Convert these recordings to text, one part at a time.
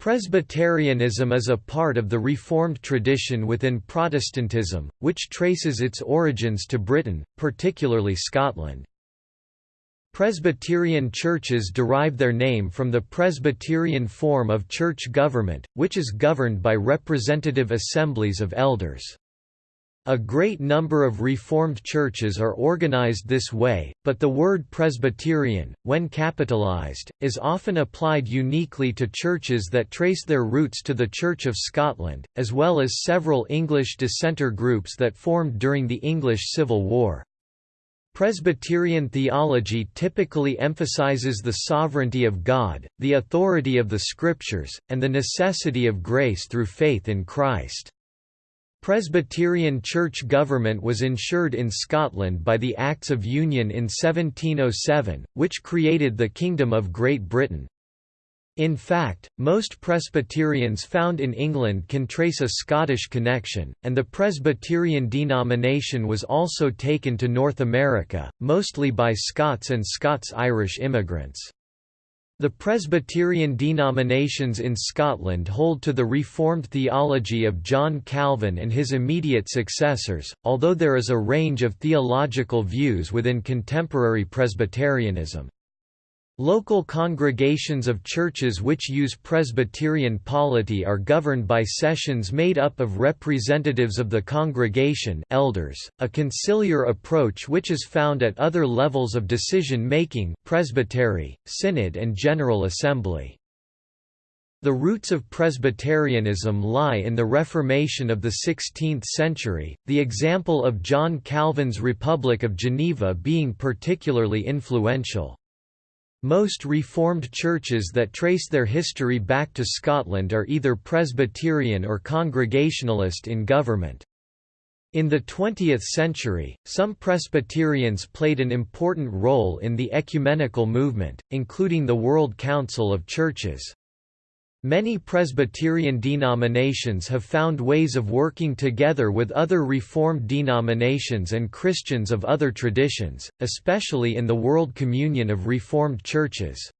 Presbyterianism is a part of the Reformed tradition within Protestantism, which traces its origins to Britain, particularly Scotland. Presbyterian churches derive their name from the Presbyterian form of church government, which is governed by representative assemblies of elders. A great number of Reformed churches are organized this way, but the word Presbyterian, when capitalized, is often applied uniquely to churches that trace their roots to the Church of Scotland, as well as several English dissenter groups that formed during the English Civil War. Presbyterian theology typically emphasizes the sovereignty of God, the authority of the Scriptures, and the necessity of grace through faith in Christ. Presbyterian church government was ensured in Scotland by the Acts of Union in 1707, which created the Kingdom of Great Britain. In fact, most Presbyterians found in England can trace a Scottish connection, and the Presbyterian denomination was also taken to North America, mostly by Scots and Scots-Irish immigrants. The Presbyterian denominations in Scotland hold to the Reformed theology of John Calvin and his immediate successors, although there is a range of theological views within contemporary Presbyterianism. Local congregations of churches which use Presbyterian polity are governed by sessions made up of representatives of the congregation elders, a conciliar approach which is found at other levels of decision-making presbytery, synod and general assembly. The roots of Presbyterianism lie in the Reformation of the 16th century, the example of John Calvin's Republic of Geneva being particularly influential. Most Reformed churches that trace their history back to Scotland are either Presbyterian or Congregationalist in government. In the 20th century, some Presbyterians played an important role in the ecumenical movement, including the World Council of Churches. Many Presbyterian denominations have found ways of working together with other Reformed denominations and Christians of other traditions, especially in the World Communion of Reformed Churches.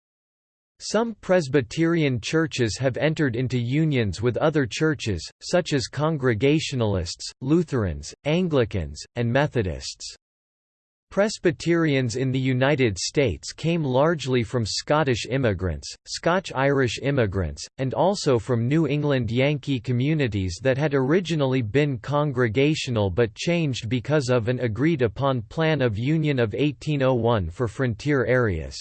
Some Presbyterian churches have entered into unions with other churches, such as Congregationalists, Lutherans, Anglicans, and Methodists. Presbyterians in the United States came largely from Scottish immigrants, Scotch-Irish immigrants, and also from New England Yankee communities that had originally been congregational but changed because of an agreed-upon Plan of Union of 1801 for frontier areas.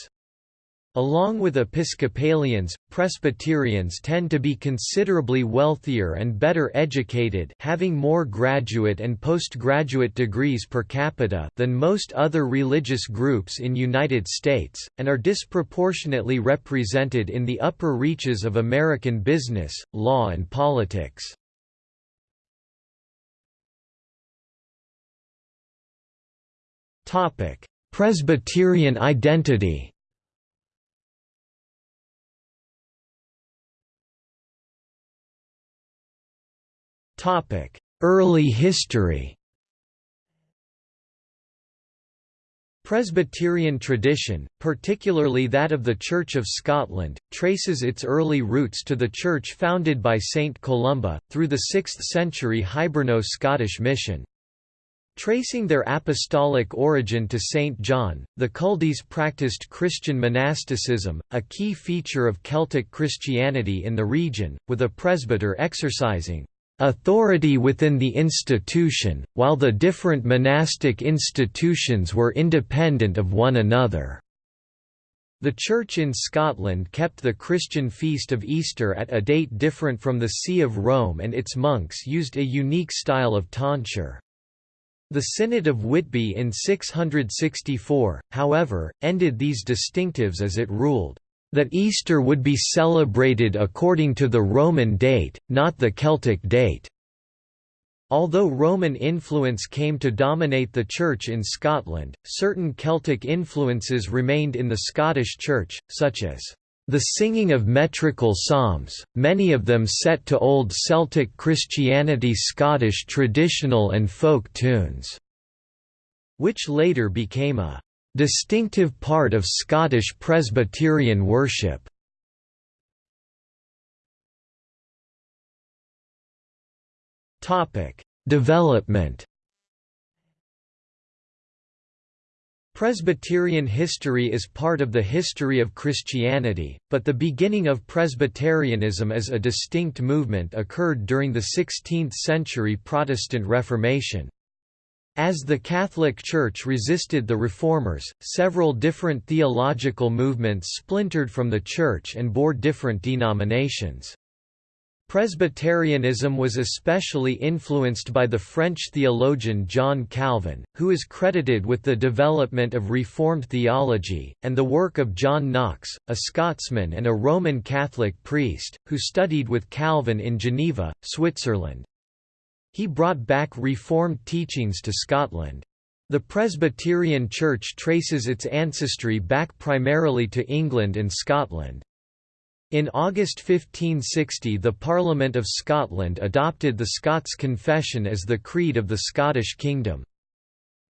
Along with Episcopalians, Presbyterians tend to be considerably wealthier and better educated having more graduate and postgraduate degrees per capita than most other religious groups in United States, and are disproportionately represented in the upper reaches of American business, law and politics. Presbyterian identity Early history Presbyterian tradition, particularly that of the Church of Scotland, traces its early roots to the church founded by Saint Columba, through the 6th century Hiberno-Scottish mission. Tracing their apostolic origin to St. John, the Culdees practiced Christian monasticism, a key feature of Celtic Christianity in the region, with a presbyter exercising authority within the institution, while the different monastic institutions were independent of one another. The Church in Scotland kept the Christian feast of Easter at a date different from the See of Rome and its monks used a unique style of tonsure. The Synod of Whitby in 664, however, ended these distinctives as it ruled, that Easter would be celebrated according to the Roman date, not the Celtic date. Although Roman influence came to dominate the Church in Scotland, certain Celtic influences remained in the Scottish Church, such as the singing of metrical psalms, many of them set to Old Celtic Christianity Scottish traditional and folk tunes, which later became a – distinctive part of Scottish Presbyterian worship. Topic: Development. Presbyterian history is part of the history of Christianity, but the beginning of Presbyterianism as a distinct movement occurred during the 16th-century Protestant Reformation. As the Catholic Church resisted the Reformers, several different theological movements splintered from the Church and bore different denominations. Presbyterianism was especially influenced by the French theologian John Calvin, who is credited with the development of Reformed theology, and the work of John Knox, a Scotsman and a Roman Catholic priest, who studied with Calvin in Geneva, Switzerland. He brought back Reformed teachings to Scotland. The Presbyterian Church traces its ancestry back primarily to England and Scotland. In August 1560 the Parliament of Scotland adopted the Scots Confession as the creed of the Scottish kingdom.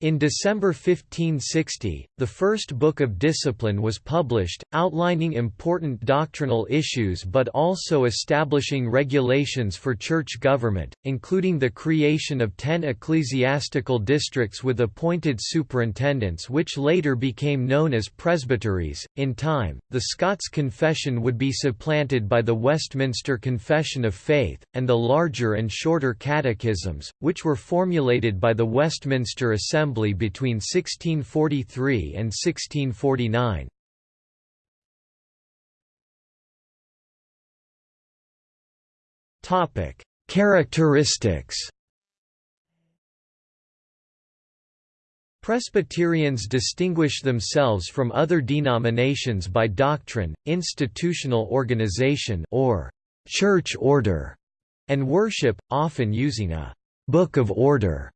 In December 1560, the first Book of Discipline was published, outlining important doctrinal issues but also establishing regulations for church government, including the creation of ten ecclesiastical districts with appointed superintendents which later became known as presbyteries. In time, the Scots Confession would be supplanted by the Westminster Confession of Faith, and the larger and shorter catechisms, which were formulated by the Westminster Assembly Assembly between 1643 and 1649. Topic: Characteristics. Presbyterians distinguish themselves from other denominations by doctrine, institutional organization or church order, and worship, often using a book of order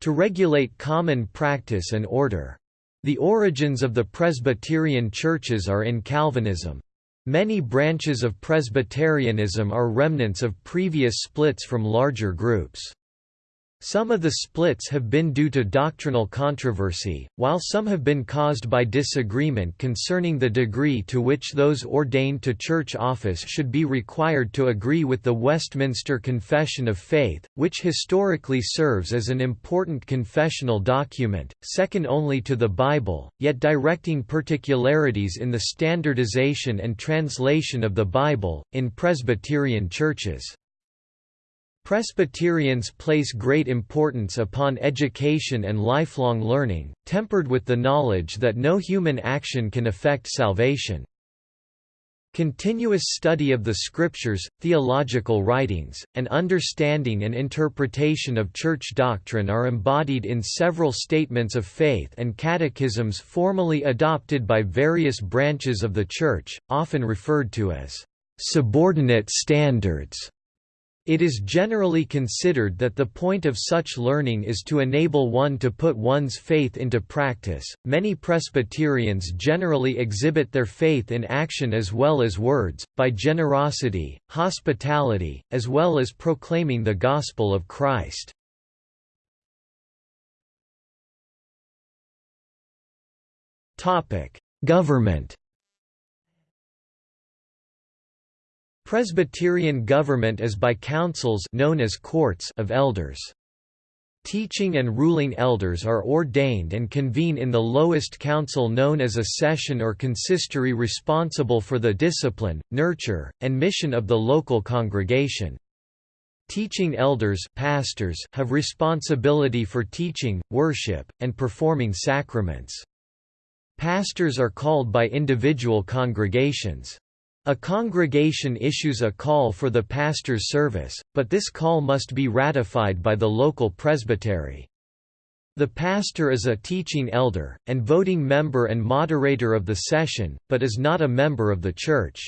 to regulate common practice and order. The origins of the Presbyterian churches are in Calvinism. Many branches of Presbyterianism are remnants of previous splits from larger groups. Some of the splits have been due to doctrinal controversy, while some have been caused by disagreement concerning the degree to which those ordained to church office should be required to agree with the Westminster Confession of Faith, which historically serves as an important confessional document, second only to the Bible, yet directing particularities in the standardization and translation of the Bible, in Presbyterian churches. Presbyterians place great importance upon education and lifelong learning, tempered with the knowledge that no human action can affect salvation. Continuous study of the Scriptures, theological writings, and understanding and interpretation of church doctrine are embodied in several statements of faith and catechisms formally adopted by various branches of the Church, often referred to as subordinate standards. It is generally considered that the point of such learning is to enable one to put one's faith into practice. Many Presbyterians generally exhibit their faith in action as well as words, by generosity, hospitality, as well as proclaiming the gospel of Christ. Topic: Government Presbyterian government is by councils known as courts of elders. Teaching and ruling elders are ordained and convene in the lowest council known as a session or consistory responsible for the discipline, nurture, and mission of the local congregation. Teaching elders pastors have responsibility for teaching, worship, and performing sacraments. Pastors are called by individual congregations. A congregation issues a call for the pastor's service, but this call must be ratified by the local presbytery. The pastor is a teaching elder, and voting member and moderator of the session, but is not a member of the church.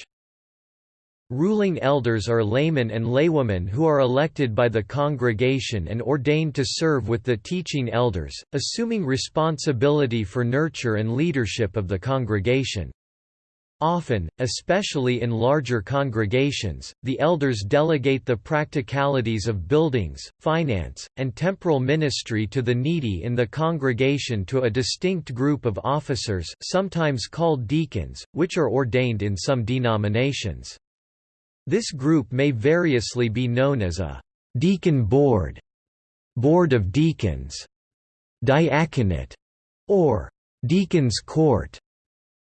Ruling elders are laymen and laywomen who are elected by the congregation and ordained to serve with the teaching elders, assuming responsibility for nurture and leadership of the congregation. Often, especially in larger congregations, the elders delegate the practicalities of buildings, finance, and temporal ministry to the needy in the congregation to a distinct group of officers sometimes called deacons, which are ordained in some denominations. This group may variously be known as a deacon board, board of deacons, diaconate, or deacon's court.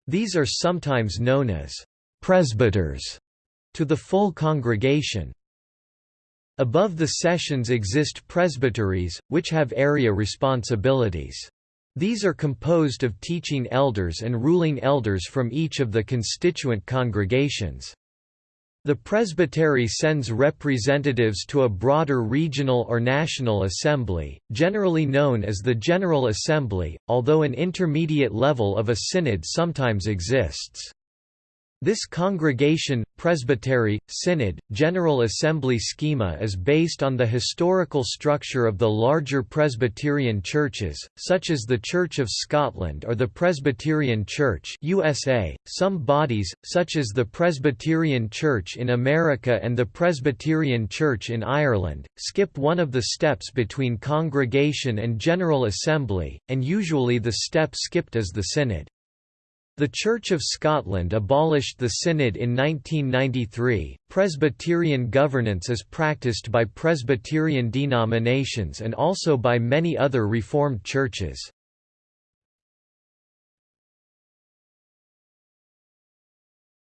These are sometimes known as presbyters to the full congregation. Above the sessions exist presbyteries, which have area responsibilities. These are composed of teaching elders and ruling elders from each of the constituent congregations. The presbytery sends representatives to a broader regional or national assembly, generally known as the General Assembly, although an intermediate level of a synod sometimes exists. This congregation, presbytery, synod, General Assembly schema is based on the historical structure of the larger Presbyterian churches, such as the Church of Scotland or the Presbyterian Church USA. .Some bodies, such as the Presbyterian Church in America and the Presbyterian Church in Ireland, skip one of the steps between congregation and General Assembly, and usually the step skipped is the synod. The Church of Scotland abolished the Synod in 1993. Presbyterian governance is practiced by Presbyterian denominations and also by many other Reformed churches.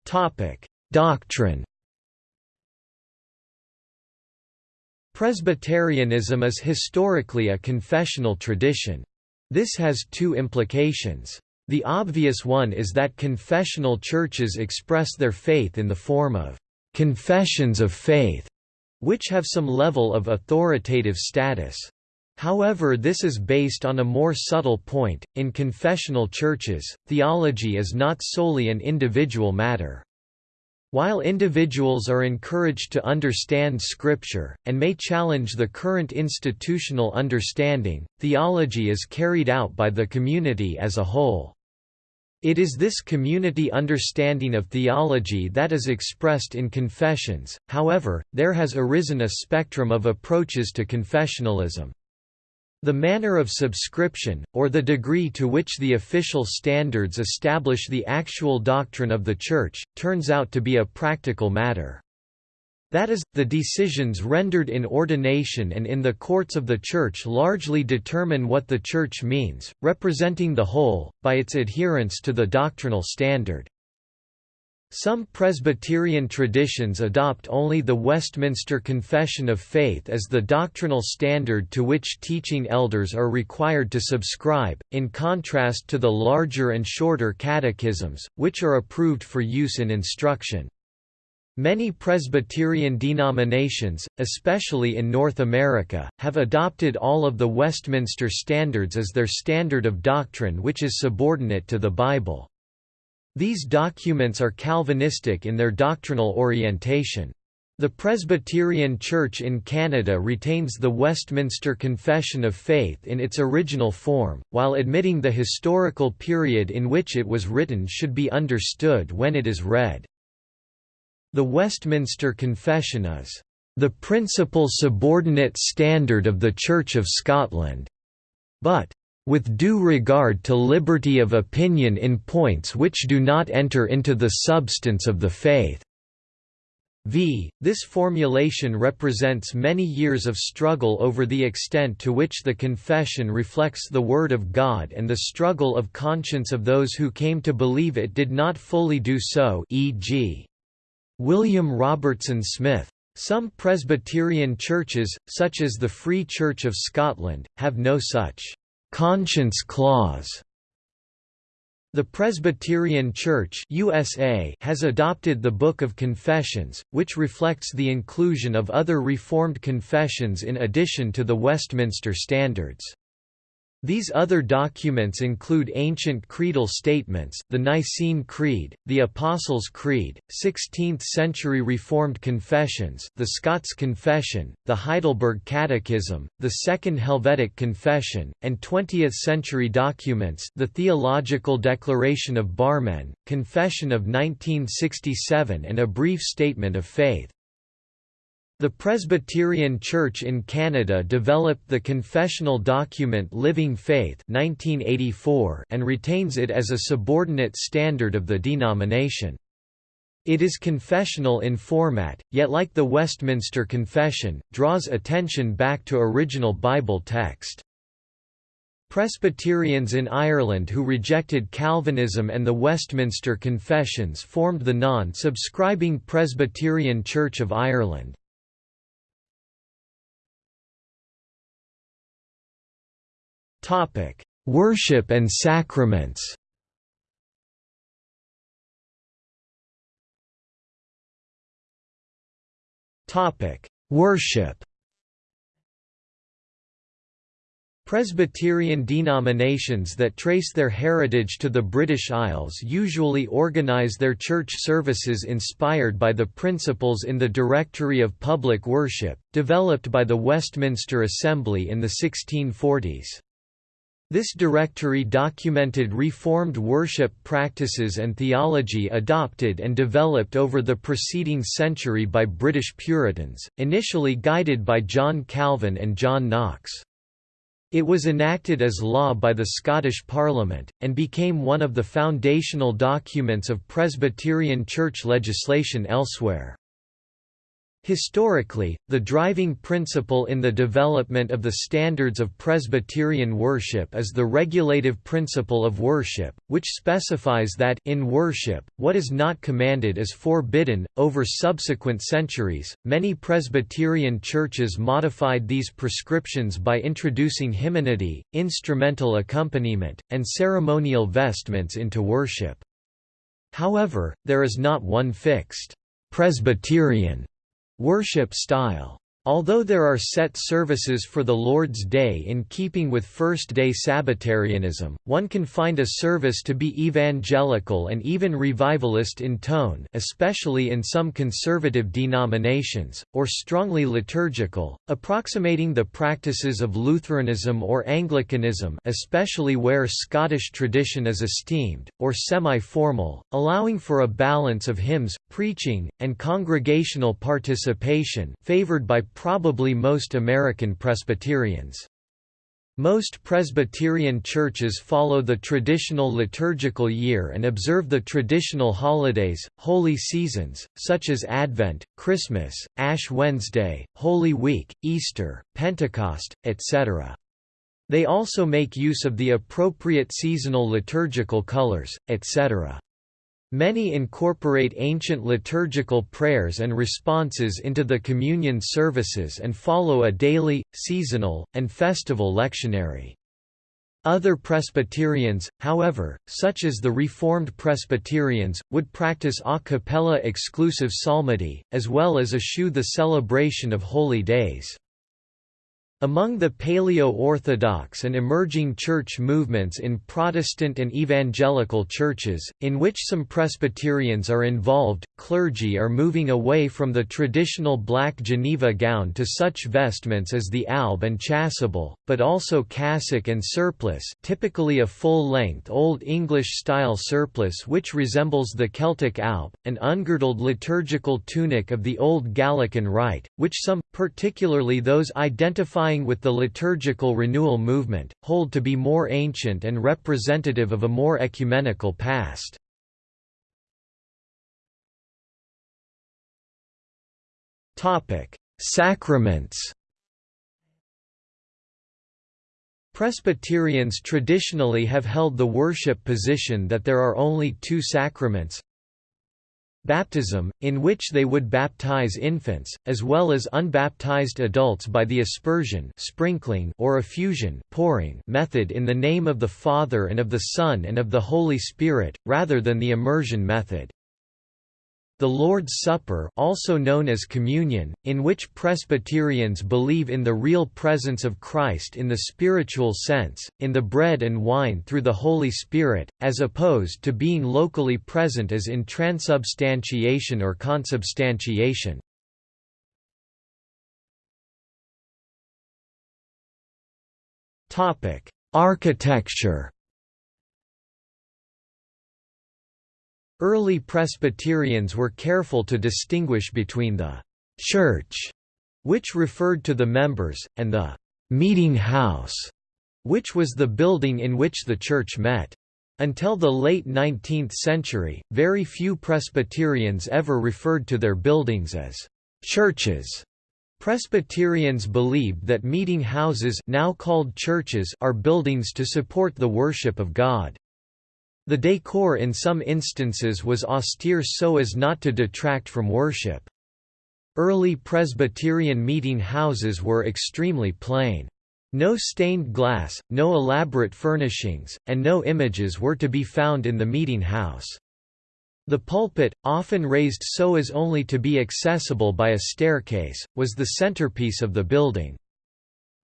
Topic: Doctrine. Presbyterianism is historically a confessional tradition. This has two implications. The obvious one is that confessional churches express their faith in the form of confessions of faith, which have some level of authoritative status. However this is based on a more subtle point, in confessional churches, theology is not solely an individual matter. While individuals are encouraged to understand Scripture, and may challenge the current institutional understanding, theology is carried out by the community as a whole. It is this community understanding of theology that is expressed in confessions, however, there has arisen a spectrum of approaches to confessionalism. The manner of subscription, or the degree to which the official standards establish the actual doctrine of the Church, turns out to be a practical matter. That is, the decisions rendered in ordination and in the courts of the Church largely determine what the Church means, representing the whole, by its adherence to the doctrinal standard. Some Presbyterian traditions adopt only the Westminster Confession of Faith as the doctrinal standard to which teaching elders are required to subscribe, in contrast to the larger and shorter catechisms, which are approved for use in instruction. Many Presbyterian denominations, especially in North America, have adopted all of the Westminster Standards as their standard of doctrine which is subordinate to the Bible. These documents are Calvinistic in their doctrinal orientation. The Presbyterian Church in Canada retains the Westminster Confession of Faith in its original form, while admitting the historical period in which it was written should be understood when it is read. The Westminster Confession is the principal subordinate standard of the Church of Scotland, but with due regard to liberty of opinion in points which do not enter into the substance of the faith. V. This formulation represents many years of struggle over the extent to which the confession reflects the Word of God and the struggle of conscience of those who came to believe it did not fully do so e.g. William Robertson Smith. Some Presbyterian churches, such as the Free Church of Scotland, have no such conscience clause. The Presbyterian Church USA has adopted the Book of Confessions, which reflects the inclusion of other Reformed confessions in addition to the Westminster Standards. These other documents include ancient creedal statements, the Nicene Creed, the Apostles' Creed, 16th-century Reformed confessions the Scots Confession, the Heidelberg Catechism, the Second Helvetic Confession, and 20th-century documents the Theological Declaration of Barmen, Confession of 1967 and a Brief Statement of Faith. The Presbyterian Church in Canada developed the confessional document Living Faith 1984 and retains it as a subordinate standard of the denomination. It is confessional in format, yet like the Westminster Confession, draws attention back to original Bible text. Presbyterians in Ireland who rejected Calvinism and the Westminster Confessions formed the non-subscribing Presbyterian Church of Ireland. Worship and sacraments Topic: Worship Presbyterian denominations that trace their heritage to the British Isles usually organise their church services inspired by the principles in the Directory of Public Worship, developed by the Westminster Assembly in the 1640s. This directory documented Reformed worship practices and theology adopted and developed over the preceding century by British Puritans, initially guided by John Calvin and John Knox. It was enacted as law by the Scottish Parliament, and became one of the foundational documents of Presbyterian church legislation elsewhere. Historically, the driving principle in the development of the standards of Presbyterian worship is the regulative principle of worship, which specifies that in worship, what is not commanded is forbidden. Over subsequent centuries, many Presbyterian churches modified these prescriptions by introducing hymnody, instrumental accompaniment, and ceremonial vestments into worship. However, there is not one fixed Presbyterian Worship style Although there are set services for the Lord's Day in keeping with first-day Sabbatarianism, one can find a service to be evangelical and even revivalist in tone especially in some conservative denominations, or strongly liturgical, approximating the practices of Lutheranism or Anglicanism especially where Scottish tradition is esteemed, or semi-formal, allowing for a balance of hymns, preaching, and congregational participation favored by probably most American Presbyterians. Most Presbyterian churches follow the traditional liturgical year and observe the traditional holidays, holy seasons, such as Advent, Christmas, Ash Wednesday, Holy Week, Easter, Pentecost, etc. They also make use of the appropriate seasonal liturgical colors, etc. Many incorporate ancient liturgical prayers and responses into the communion services and follow a daily, seasonal, and festival lectionary. Other Presbyterians, however, such as the Reformed Presbyterians, would practice a cappella exclusive psalmody, as well as eschew the celebration of holy days. Among the Paleo-Orthodox and emerging church movements in Protestant and evangelical churches, in which some Presbyterians are involved, clergy are moving away from the traditional black Geneva gown to such vestments as the alb and chasuble, but also cassock and surplice typically a full-length Old English-style surplice which resembles the Celtic alb, an ungirdled liturgical tunic of the Old Gallican Rite, which some, particularly those identifying identifying with the liturgical renewal movement, hold to be more ancient and representative of a more ecumenical past. Sacraments Presbyterians traditionally have held the worship position that there are only two sacraments baptism, in which they would baptize infants, as well as unbaptized adults by the aspersion sprinkling or effusion pouring method in the name of the Father and of the Son and of the Holy Spirit, rather than the immersion method. The Lord's Supper also known as communion, in which Presbyterians believe in the real presence of Christ in the spiritual sense, in the bread and wine through the Holy Spirit, as opposed to being locally present as in transubstantiation or consubstantiation. Architecture Early Presbyterians were careful to distinguish between the «church», which referred to the members, and the «meeting house», which was the building in which the church met. Until the late 19th century, very few Presbyterians ever referred to their buildings as churches. Presbyterians believed that meeting houses now called churches are buildings to support the worship of God. The decor in some instances was austere so as not to detract from worship. Early Presbyterian meeting houses were extremely plain. No stained glass, no elaborate furnishings, and no images were to be found in the meeting house. The pulpit, often raised so as only to be accessible by a staircase, was the centerpiece of the building.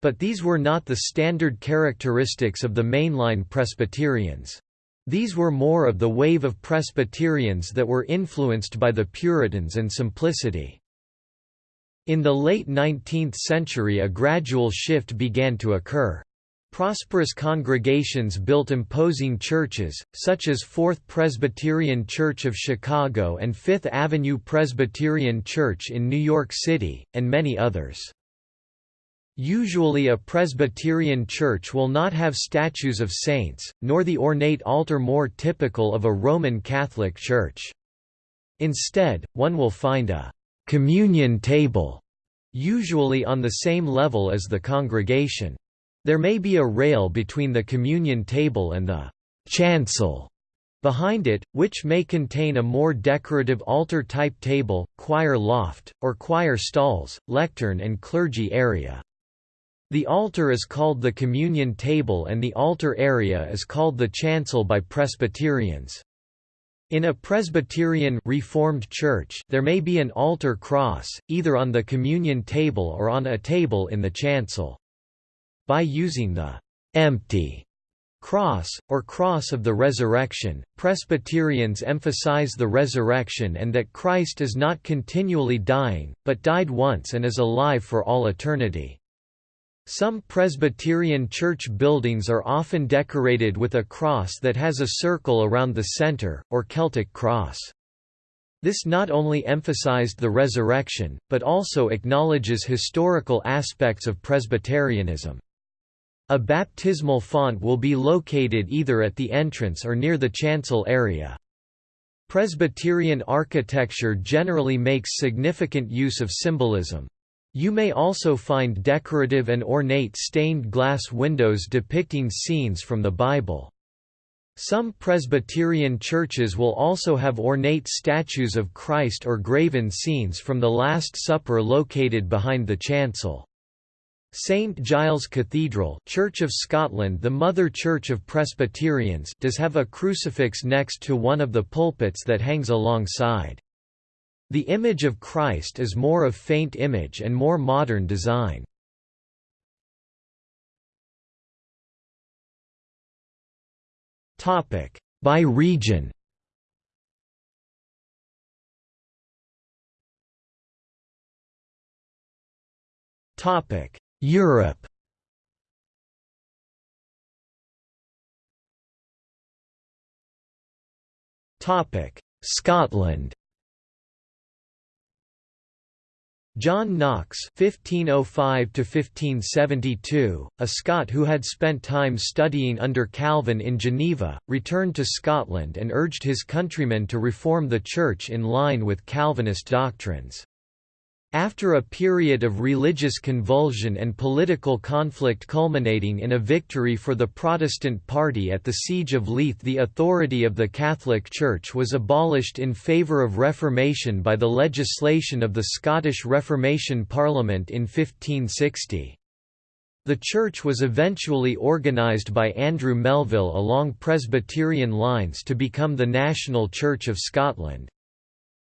But these were not the standard characteristics of the mainline Presbyterians. These were more of the wave of Presbyterians that were influenced by the Puritans and simplicity. In the late 19th century a gradual shift began to occur. Prosperous congregations built imposing churches, such as Fourth Presbyterian Church of Chicago and Fifth Avenue Presbyterian Church in New York City, and many others. Usually a Presbyterian church will not have statues of saints, nor the ornate altar more typical of a Roman Catholic church. Instead, one will find a «communion table», usually on the same level as the congregation. There may be a rail between the communion table and the chancel behind it, which may contain a more decorative altar-type table, choir loft, or choir stalls, lectern and clergy area. The altar is called the communion table and the altar area is called the chancel by Presbyterians. In a Presbyterian Reformed church there may be an altar cross, either on the communion table or on a table in the chancel. By using the empty cross, or cross of the resurrection, Presbyterians emphasize the resurrection and that Christ is not continually dying, but died once and is alive for all eternity. Some Presbyterian church buildings are often decorated with a cross that has a circle around the center, or Celtic cross. This not only emphasized the resurrection, but also acknowledges historical aspects of Presbyterianism. A baptismal font will be located either at the entrance or near the chancel area. Presbyterian architecture generally makes significant use of symbolism. You may also find decorative and ornate stained glass windows depicting scenes from the Bible. Some Presbyterian churches will also have ornate statues of Christ or graven scenes from the Last Supper located behind the chancel. St Giles Cathedral Church of Scotland the mother church of Presbyterians does have a crucifix next to one of the pulpits that hangs alongside. The image of Christ is more of faint image and more modern design. By region. Topic. Europe. Topic: Scotland. John Knox (1505–1572), a Scot who had spent time studying under Calvin in Geneva, returned to Scotland and urged his countrymen to reform the Church in line with Calvinist doctrines. After a period of religious convulsion and political conflict culminating in a victory for the Protestant party at the Siege of Leith the authority of the Catholic Church was abolished in favour of Reformation by the legislation of the Scottish Reformation Parliament in 1560. The church was eventually organised by Andrew Melville along Presbyterian lines to become the National Church of Scotland.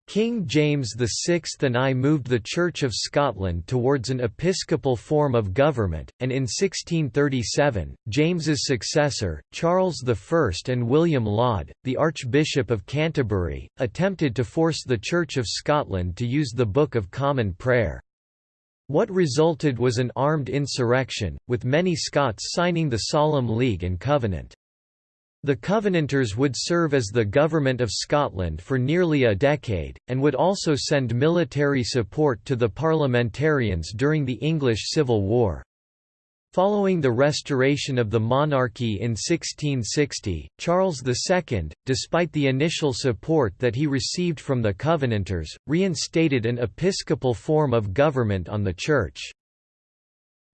King James VI and I moved the Church of Scotland towards an episcopal form of government, and in 1637, James's successor, Charles I and William Laud, the Archbishop of Canterbury, attempted to force the Church of Scotland to use the Book of Common Prayer. What resulted was an armed insurrection, with many Scots signing the Solemn League and Covenant. The Covenanters would serve as the government of Scotland for nearly a decade, and would also send military support to the parliamentarians during the English Civil War. Following the restoration of the monarchy in 1660, Charles II, despite the initial support that he received from the Covenanters, reinstated an episcopal form of government on the Church.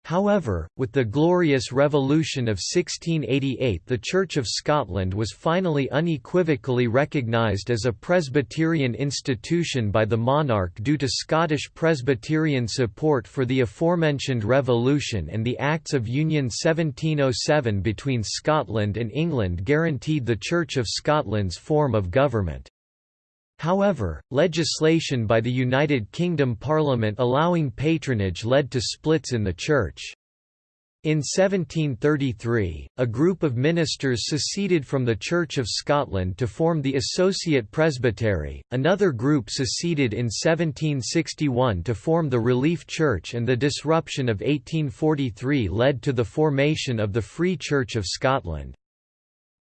However, with the Glorious Revolution of 1688 the Church of Scotland was finally unequivocally recognised as a Presbyterian institution by the monarch due to Scottish Presbyterian support for the aforementioned revolution and the Acts of Union 1707 between Scotland and England guaranteed the Church of Scotland's form of government. However, legislation by the United Kingdom Parliament allowing patronage led to splits in the Church. In 1733, a group of ministers seceded from the Church of Scotland to form the Associate Presbytery, another group seceded in 1761 to form the Relief Church and the disruption of 1843 led to the formation of the Free Church of Scotland.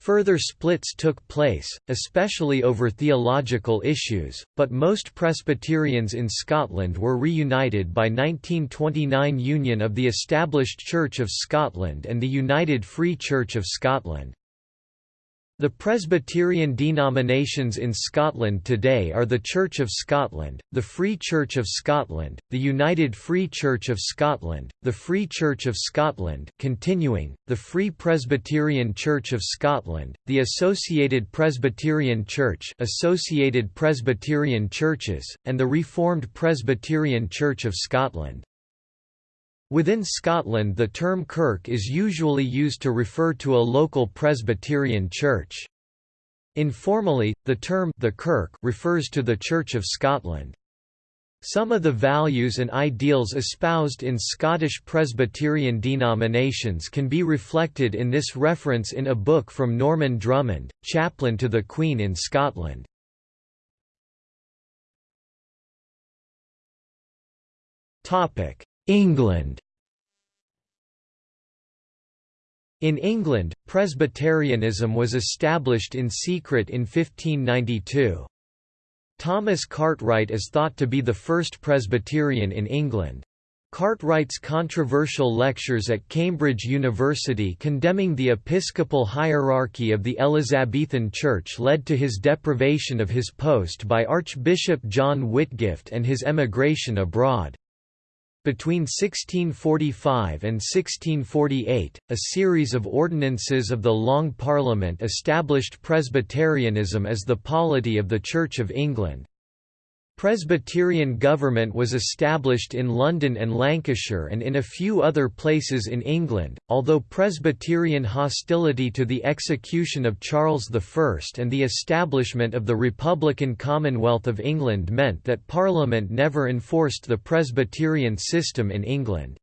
Further splits took place, especially over theological issues, but most Presbyterians in Scotland were reunited by 1929 union of the established Church of Scotland and the United Free Church of Scotland. The Presbyterian denominations in Scotland today are the Church of Scotland, the Free Church of Scotland, the United Free Church of Scotland, the Free Church of Scotland continuing, the Free Presbyterian Church of Scotland, the Associated Presbyterian Church Associated Presbyterian Churches, and the Reformed Presbyterian Church of Scotland. Within Scotland the term kirk is usually used to refer to a local Presbyterian church. Informally, the term the kirk refers to the Church of Scotland. Some of the values and ideals espoused in Scottish Presbyterian denominations can be reflected in this reference in a book from Norman Drummond, chaplain to the Queen in Scotland. England In England, Presbyterianism was established in secret in 1592. Thomas Cartwright is thought to be the first Presbyterian in England. Cartwright's controversial lectures at Cambridge University condemning the episcopal hierarchy of the Elizabethan Church led to his deprivation of his post by Archbishop John Whitgift and his emigration abroad. Between 1645 and 1648, a series of ordinances of the Long Parliament established Presbyterianism as the polity of the Church of England. Presbyterian government was established in London and Lancashire and in a few other places in England, although Presbyterian hostility to the execution of Charles I and the establishment of the Republican Commonwealth of England meant that Parliament never enforced the Presbyterian system in England.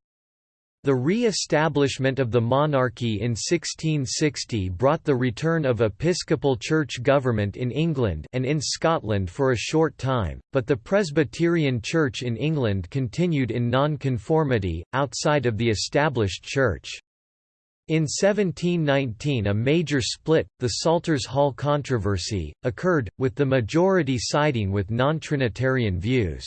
The re-establishment of the monarchy in 1660 brought the return of episcopal church government in England and in Scotland for a short time, but the Presbyterian Church in England continued in non-conformity, outside of the established church. In 1719 a major split, the Salters Hall controversy, occurred, with the majority siding with non-Trinitarian views.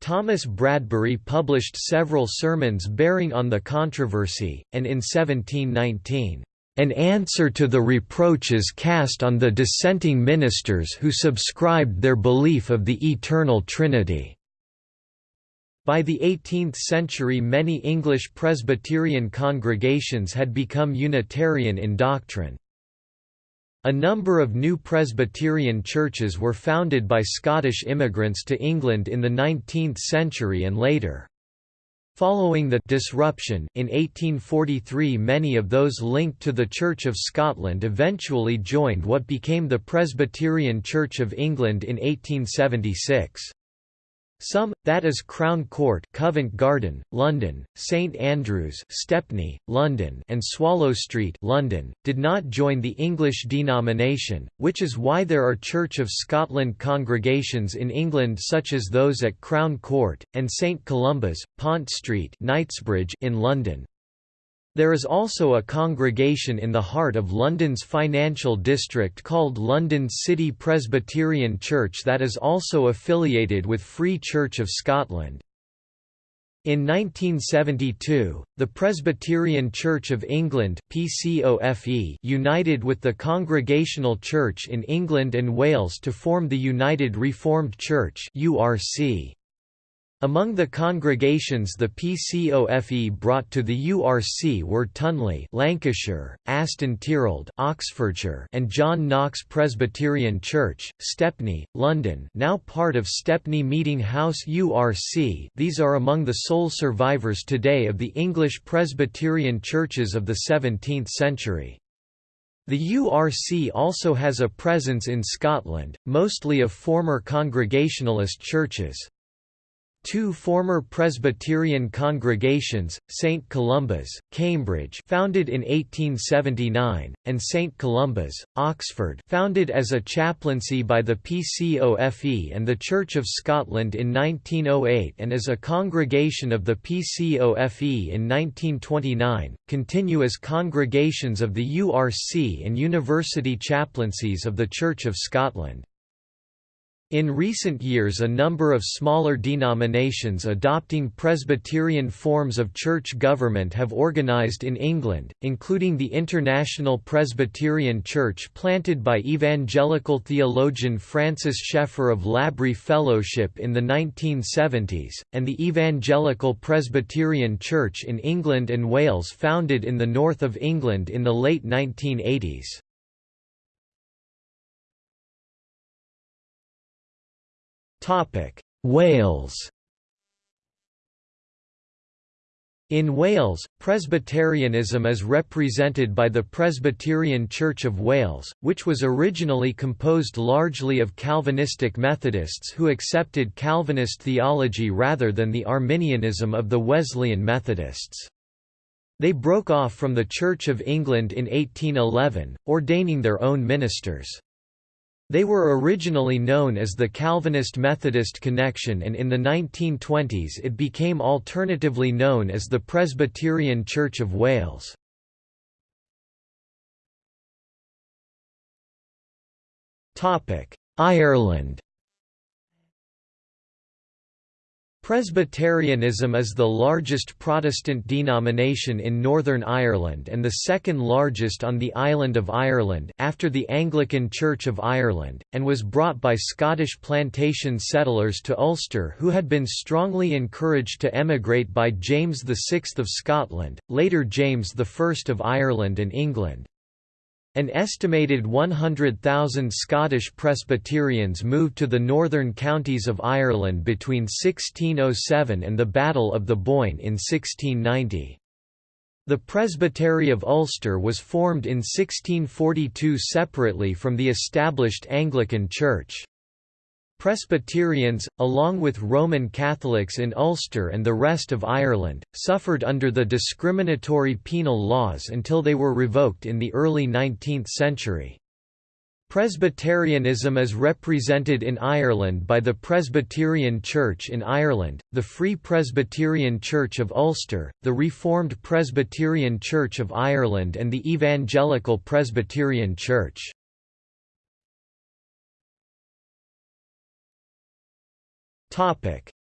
Thomas Bradbury published several sermons bearing on the controversy, and in 1719, "...an answer to the reproaches cast on the dissenting ministers who subscribed their belief of the Eternal Trinity." By the 18th century many English Presbyterian congregations had become Unitarian in doctrine. A number of new Presbyterian churches were founded by Scottish immigrants to England in the 19th century and later. Following the disruption in 1843 many of those linked to the Church of Scotland eventually joined what became the Presbyterian Church of England in 1876. Some, that is Crown Court Covent Garden, London, St Andrews Stepney, London and Swallow Street London, did not join the English denomination, which is why there are Church of Scotland congregations in England such as those at Crown Court, and St Columba's, Pont Street Knightsbridge in London. There is also a congregation in the heart of London's financial district called London City Presbyterian Church that is also affiliated with Free Church of Scotland. In 1972, the Presbyterian Church of England PCOFE united with the Congregational Church in England and Wales to form the United Reformed Church URC. Among the congregations the PCOFE brought to the URC were Tunley Lancashire, Aston Tirrold Oxfordshire and John Knox Presbyterian Church, Stepney, London now part of Stepney Meeting House URC these are among the sole survivors today of the English Presbyterian churches of the 17th century. The URC also has a presence in Scotland, mostly of former Congregationalist churches. Two former Presbyterian congregations, St Columba's, Cambridge founded in 1879, and St Columba's, Oxford founded as a chaplaincy by the PCOFE and the Church of Scotland in 1908 and as a congregation of the PCOFE in 1929, continue as congregations of the URC and university chaplaincies of the Church of Scotland. In recent years a number of smaller denominations adopting Presbyterian forms of church government have organized in England, including the International Presbyterian Church planted by evangelical theologian Francis Schaeffer of L'Abri Fellowship in the 1970s, and the Evangelical Presbyterian Church in England and Wales founded in the north of England in the late 1980s. Wales In Wales, Presbyterianism is represented by the Presbyterian Church of Wales, which was originally composed largely of Calvinistic Methodists who accepted Calvinist theology rather than the Arminianism of the Wesleyan Methodists. They broke off from the Church of England in 1811, ordaining their own ministers. They were originally known as the Calvinist Methodist Connection and in the 1920s it became alternatively known as the Presbyterian Church of Wales. Ireland Presbyterianism is the largest Protestant denomination in Northern Ireland and the second largest on the island of Ireland after the Anglican Church of Ireland, and was brought by Scottish plantation settlers to Ulster who had been strongly encouraged to emigrate by James VI of Scotland, later James I of Ireland and England. An estimated 100,000 Scottish Presbyterians moved to the northern counties of Ireland between 1607 and the Battle of the Boyne in 1690. The Presbytery of Ulster was formed in 1642 separately from the established Anglican Church. Presbyterians, along with Roman Catholics in Ulster and the rest of Ireland, suffered under the discriminatory penal laws until they were revoked in the early 19th century. Presbyterianism is represented in Ireland by the Presbyterian Church in Ireland, the Free Presbyterian Church of Ulster, the Reformed Presbyterian Church of Ireland and the Evangelical Presbyterian Church.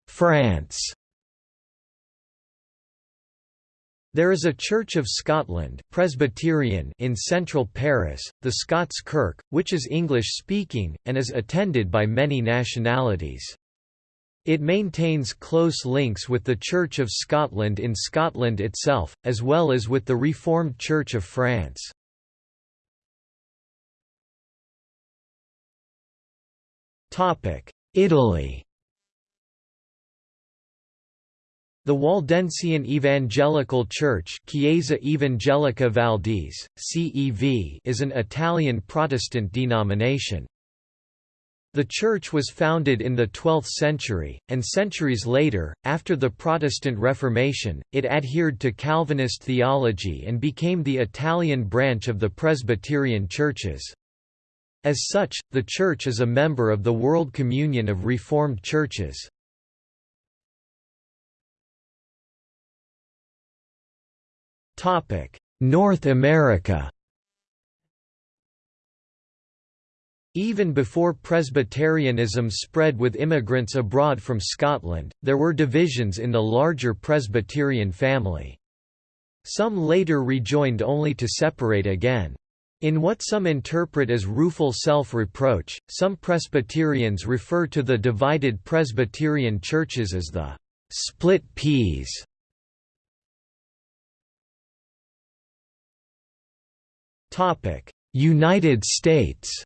France There is a Church of Scotland Presbyterian in central Paris, the Scots Kirk, which is English-speaking, and is attended by many nationalities. It maintains close links with the Church of Scotland in Scotland itself, as well as with the Reformed Church of France. Italy The Waldensian Evangelical Church Chiesa Evangelica Valdese, CEV is an Italian Protestant denomination. The church was founded in the 12th century, and centuries later, after the Protestant Reformation, it adhered to Calvinist theology and became the Italian branch of the Presbyterian churches. As such, the church is a member of the World Communion of Reformed Churches. North America Even before Presbyterianism spread with immigrants abroad from Scotland, there were divisions in the larger Presbyterian family. Some later rejoined only to separate again. In what some interpret as rueful self-reproach, some Presbyterians refer to the divided Presbyterian churches as the «split peas». United States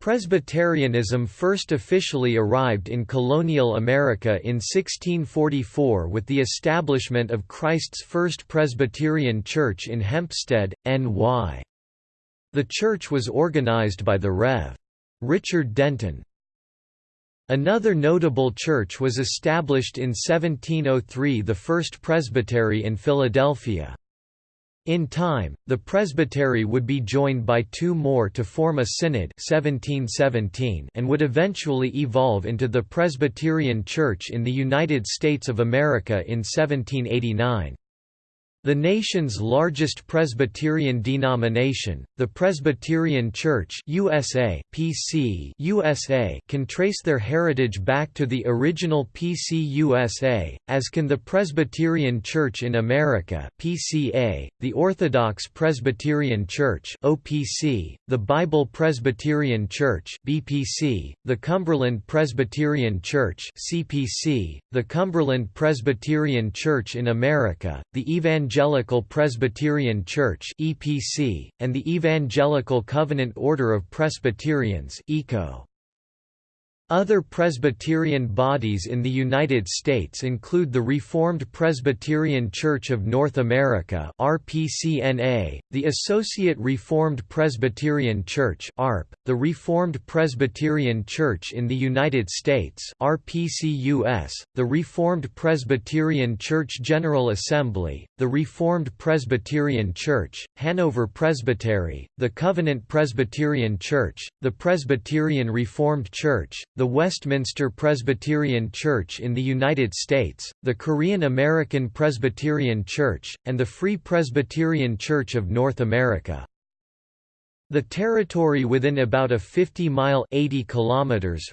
Presbyterianism first officially arrived in colonial America in 1644 with the establishment of Christ's First Presbyterian Church in Hempstead, N.Y. The church was organized by the Rev. Richard Denton. Another notable church was established in 1703 the First Presbytery in Philadelphia. In time, the presbytery would be joined by two more to form a synod 1717 and would eventually evolve into the Presbyterian Church in the United States of America in 1789. The nation's largest Presbyterian denomination, the Presbyterian Church USA, PC USA, can trace their heritage back to the original PC USA, as can the Presbyterian Church in America PCA, the Orthodox Presbyterian Church OPC, the Bible Presbyterian Church BPC, the Cumberland Presbyterian Church CPC, the Cumberland Presbyterian Church in America, the Evangelical Evangelical Presbyterian Church (EPC) and the Evangelical Covenant Order of Presbyterians (ECO). Other Presbyterian bodies in the United States include the Reformed Presbyterian Church of North America RPCNA, the Associate Reformed Presbyterian Church ARP, the Reformed Presbyterian Church in the United States RPCUS, the Reformed Presbyterian Church General Assembly, the Reformed Presbyterian Church, Hanover Presbytery, the Covenant Presbyterian Church, the Presbyterian Reformed Church, the Westminster Presbyterian Church in the United States, the Korean American Presbyterian Church, and the Free Presbyterian Church of North America. The territory within about a 50-mile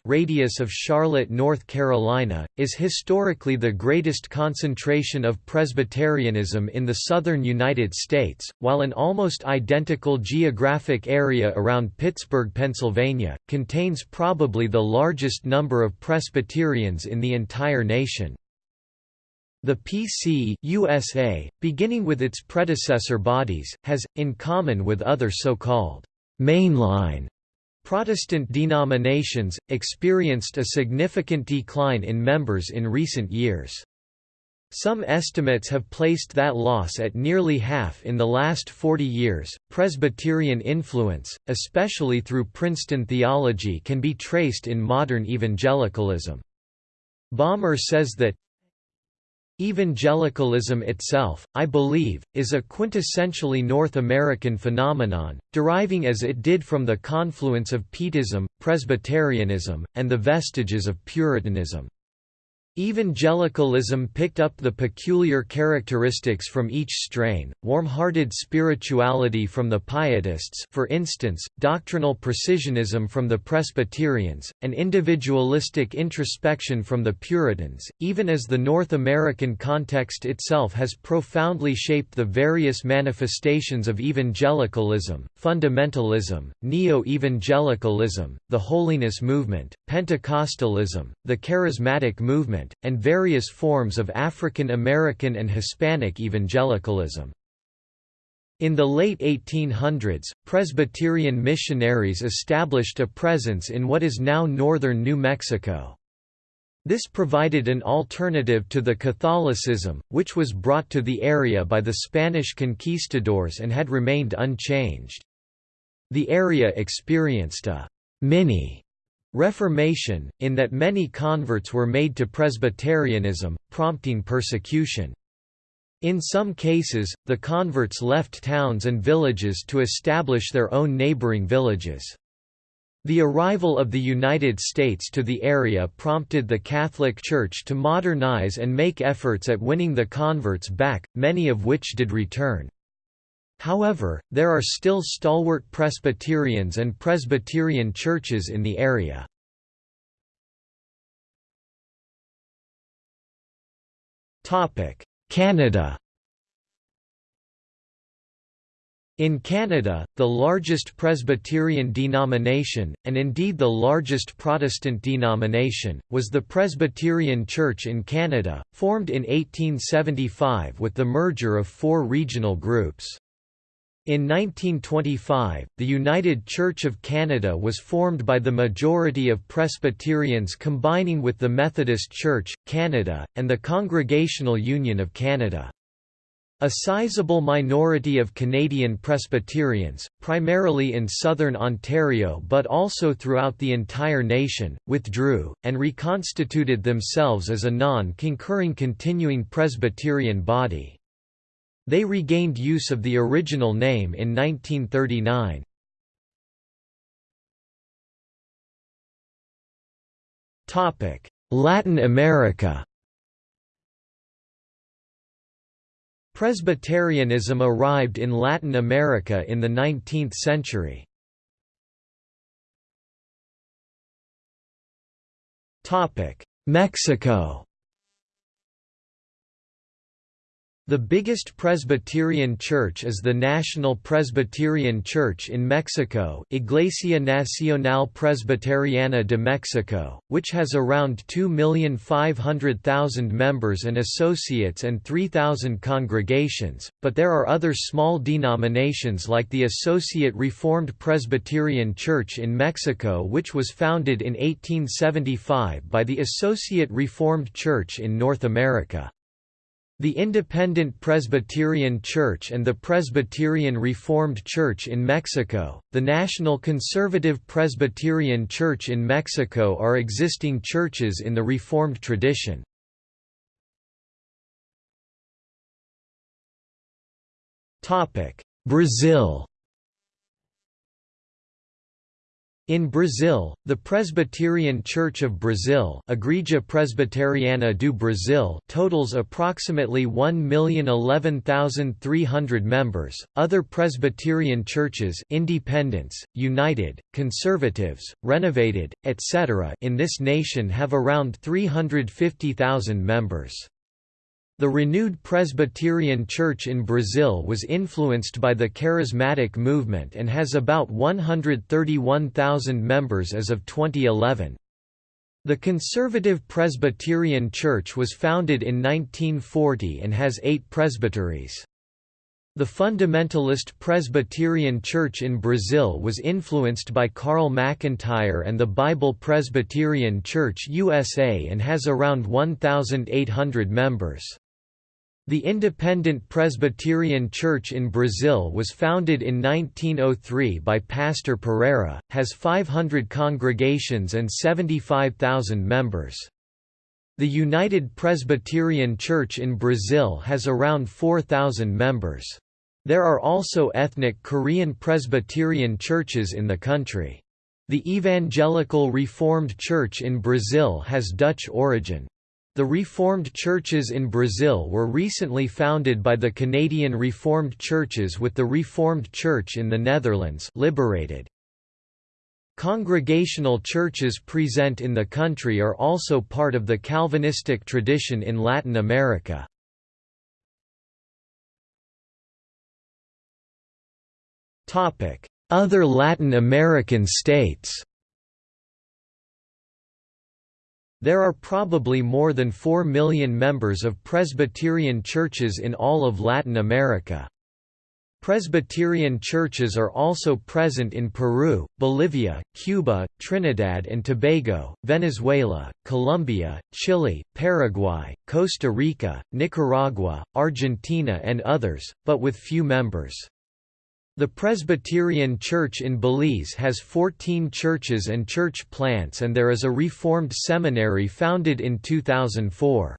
radius of Charlotte, North Carolina, is historically the greatest concentration of Presbyterianism in the southern United States, while an almost identical geographic area around Pittsburgh, Pennsylvania, contains probably the largest number of Presbyterians in the entire nation. The PC USA, beginning with its predecessor bodies, has, in common with other so-called mainline Protestant denominations, experienced a significant decline in members in recent years. Some estimates have placed that loss at nearly half in the last 40 years. Presbyterian influence, especially through Princeton theology, can be traced in modern evangelicalism. Balmer says that Evangelicalism itself, I believe, is a quintessentially North American phenomenon, deriving as it did from the confluence of Pietism, Presbyterianism, and the vestiges of Puritanism. Evangelicalism picked up the peculiar characteristics from each strain, warm-hearted spirituality from the Pietists for instance, doctrinal precisionism from the Presbyterians, and individualistic introspection from the Puritans, even as the North American context itself has profoundly shaped the various manifestations of evangelicalism, fundamentalism, neo-evangelicalism, the Holiness Movement, Pentecostalism, the Charismatic Movement, and various forms of African American and Hispanic evangelicalism. In the late 1800s, Presbyterian missionaries established a presence in what is now northern New Mexico. This provided an alternative to the Catholicism, which was brought to the area by the Spanish conquistadors and had remained unchanged. The area experienced a mini Reformation, in that many converts were made to Presbyterianism, prompting persecution. In some cases, the converts left towns and villages to establish their own neighboring villages. The arrival of the United States to the area prompted the Catholic Church to modernize and make efforts at winning the converts back, many of which did return. However, there are still stalwart Presbyterians and Presbyterian churches in the area. Canada In Canada, the largest Presbyterian denomination, and indeed the largest Protestant denomination, was the Presbyterian Church in Canada, formed in 1875 with the merger of four regional groups. In 1925, the United Church of Canada was formed by the majority of Presbyterians combining with the Methodist Church, Canada, and the Congregational Union of Canada. A sizable minority of Canadian Presbyterians, primarily in southern Ontario but also throughout the entire nation, withdrew, and reconstituted themselves as a non-concurring continuing Presbyterian body. They regained use of the original name in 1939. Latin America Presbyterianism arrived in Latin America in the 19th century. Mexico The biggest Presbyterian church is the National Presbyterian Church in Mexico Iglesia Nacional Presbiteriana de Mexico, which has around 2,500,000 members and associates and 3,000 congregations, but there are other small denominations like the Associate Reformed Presbyterian Church in Mexico which was founded in 1875 by the Associate Reformed Church in North America. The Independent Presbyterian Church and the Presbyterian Reformed Church in Mexico, the National Conservative Presbyterian Church in Mexico are existing churches in the Reformed tradition. Brazil In Brazil, the Presbyterian Church of Brazil Igreja Presbiteriana do Brasil totals approximately 1,011,300 members. Other Presbyterian churches independents, united, conservatives, renovated, etc. in this nation have around 350,000 members. The renewed Presbyterian Church in Brazil was influenced by the Charismatic movement and has about 131,000 members as of 2011. The Conservative Presbyterian Church was founded in 1940 and has eight presbyteries. The Fundamentalist Presbyterian Church in Brazil was influenced by Carl McIntire and the Bible Presbyterian Church USA and has around 1,800 members. The Independent Presbyterian Church in Brazil was founded in 1903 by Pastor Pereira, has 500 congregations and 75,000 members. The United Presbyterian Church in Brazil has around 4,000 members. There are also ethnic Korean Presbyterian churches in the country. The Evangelical Reformed Church in Brazil has Dutch origin. The Reformed churches in Brazil were recently founded by the Canadian Reformed Churches with the Reformed Church in the Netherlands liberated. Congregational churches present in the country are also part of the Calvinistic tradition in Latin America. Other Latin American states There are probably more than 4 million members of Presbyterian churches in all of Latin America. Presbyterian churches are also present in Peru, Bolivia, Cuba, Trinidad and Tobago, Venezuela, Colombia, Chile, Paraguay, Costa Rica, Nicaragua, Argentina and others, but with few members. The Presbyterian Church in Belize has 14 churches and church plants and there is a Reformed seminary founded in 2004.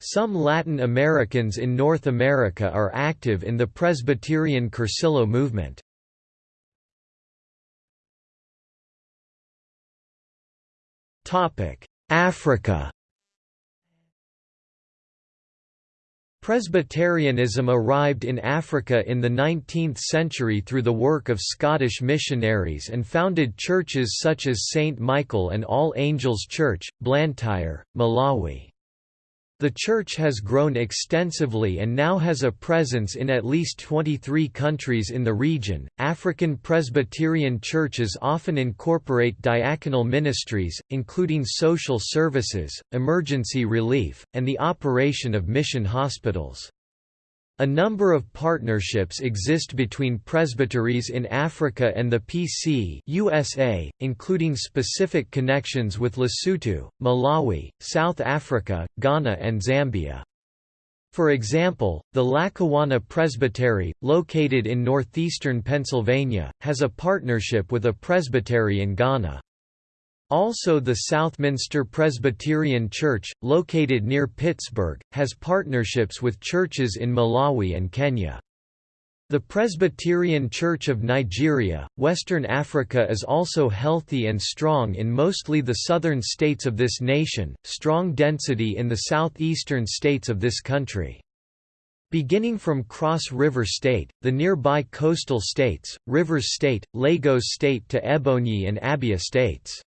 Some Latin Americans in North America are active in the Presbyterian Cursillo movement. Africa Presbyterianism arrived in Africa in the 19th century through the work of Scottish missionaries and founded churches such as St. Michael and All Angels Church, Blantyre, Malawi. The church has grown extensively and now has a presence in at least 23 countries in the region. African Presbyterian churches often incorporate diaconal ministries, including social services, emergency relief, and the operation of mission hospitals. A number of partnerships exist between presbyteries in Africa and the PC USA, including specific connections with Lesotho, Malawi, South Africa, Ghana and Zambia. For example, the Lackawanna Presbytery, located in northeastern Pennsylvania, has a partnership with a presbytery in Ghana. Also the Southminster Presbyterian Church, located near Pittsburgh, has partnerships with churches in Malawi and Kenya. The Presbyterian Church of Nigeria, Western Africa is also healthy and strong in mostly the southern states of this nation, strong density in the southeastern states of this country. Beginning from Cross River State, the nearby coastal states, Rivers State, Lagos State to Ebonyi and Abia states.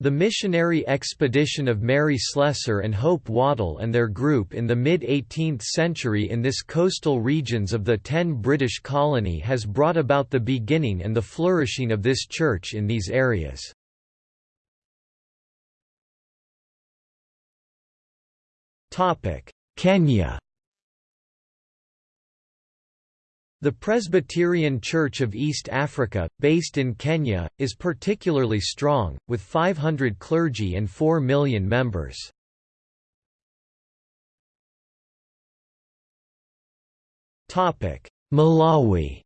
The missionary expedition of Mary Slessor and Hope Waddell and their group in the mid-18th century in this coastal regions of the ten British colony has brought about the beginning and the flourishing of this church in these areas. Kenya The Presbyterian Church of East Africa, based in Kenya, is particularly strong, with 500 clergy and 4 million members. Malawi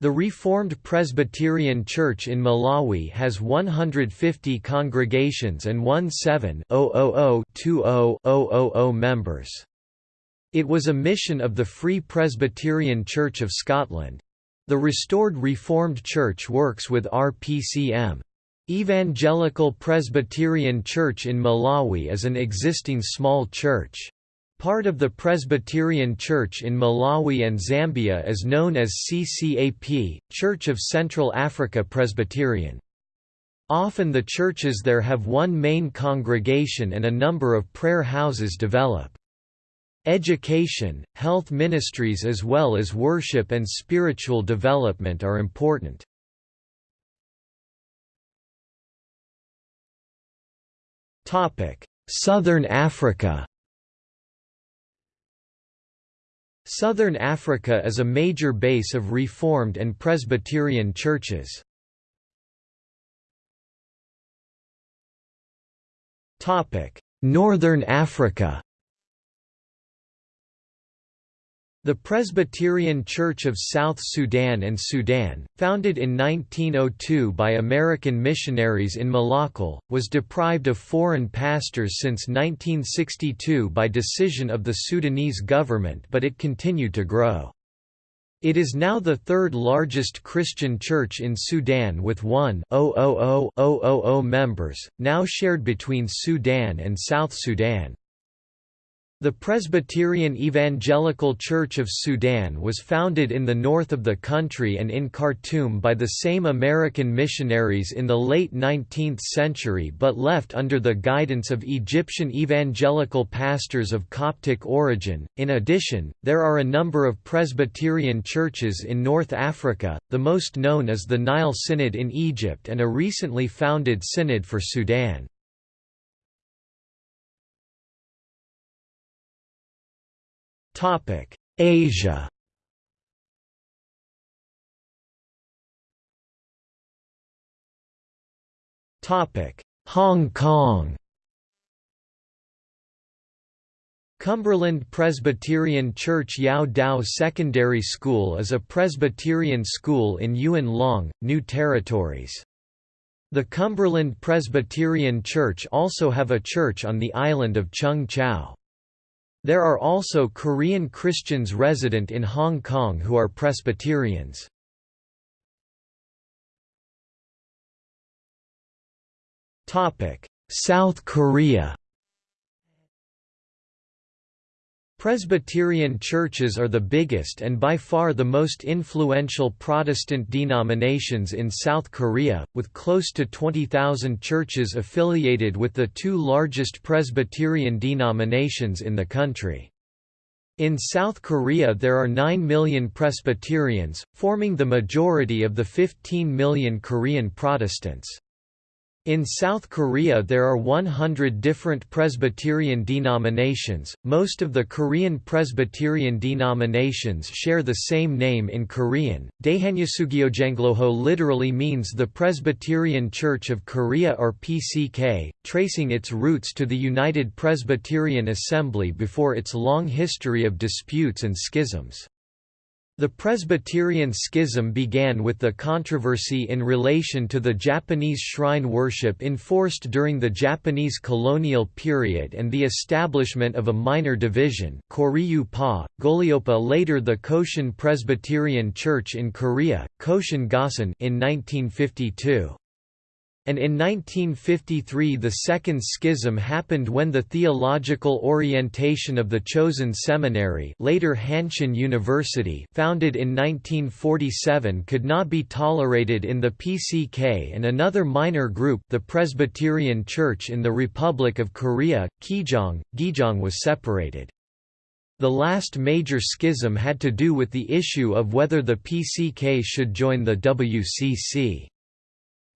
The Reformed Presbyterian Church in Malawi has 150 congregations and 17 members. It was a mission of the Free Presbyterian Church of Scotland. The restored Reformed Church works with RPCM. Evangelical Presbyterian Church in Malawi is an existing small church. Part of the Presbyterian Church in Malawi and Zambia is known as CCAP, Church of Central Africa Presbyterian. Often the churches there have one main congregation and a number of prayer houses develop. Education, health ministries as well as worship and spiritual development are important. Southern Africa Southern Africa is a major base of Reformed and Presbyterian churches. Northern Africa The Presbyterian Church of South Sudan and Sudan, founded in 1902 by American missionaries in Malakal, was deprived of foreign pastors since 1962 by decision of the Sudanese government but it continued to grow. It is now the third largest Christian church in Sudan with 1,000,000 members, now shared between Sudan and South Sudan. The Presbyterian Evangelical Church of Sudan was founded in the north of the country and in Khartoum by the same American missionaries in the late 19th century but left under the guidance of Egyptian evangelical pastors of Coptic origin. In addition, there are a number of Presbyterian churches in North Africa, the most known is the Nile Synod in Egypt and a recently founded synod for Sudan. Topic: Asia. Topic: Hong Kong. Cumberland Presbyterian Church Yau Dao Secondary School is a Presbyterian school in Yuen Long, New Territories. The Cumberland Presbyterian Church also have a church on the island of Cheung Chau. There are also Korean Christians resident in Hong Kong who are Presbyterians. South Korea Presbyterian churches are the biggest and by far the most influential Protestant denominations in South Korea, with close to 20,000 churches affiliated with the two largest Presbyterian denominations in the country. In South Korea there are 9 million Presbyterians, forming the majority of the 15 million Korean Protestants. In South Korea there are 100 different Presbyterian denominations. Most of the Korean Presbyterian denominations share the same name in Korean. Daehanyasugyojengloho literally means the Presbyterian Church of Korea or PCK, tracing its roots to the United Presbyterian Assembly before its long history of disputes and schisms. The Presbyterian schism began with the controversy in relation to the Japanese shrine worship enforced during the Japanese colonial period and the establishment of a minor division Koryu-pa, Golyopa later the Kosin Presbyterian Church in Korea, Kosin Gasan in 1952 and in 1953 the Second Schism happened when the theological orientation of the chosen seminary later Hanshin University founded in 1947 could not be tolerated in the PCK and another minor group the Presbyterian Church in the Republic of Korea, Kijong, Gijong was separated. The last major schism had to do with the issue of whether the PCK should join the WCC.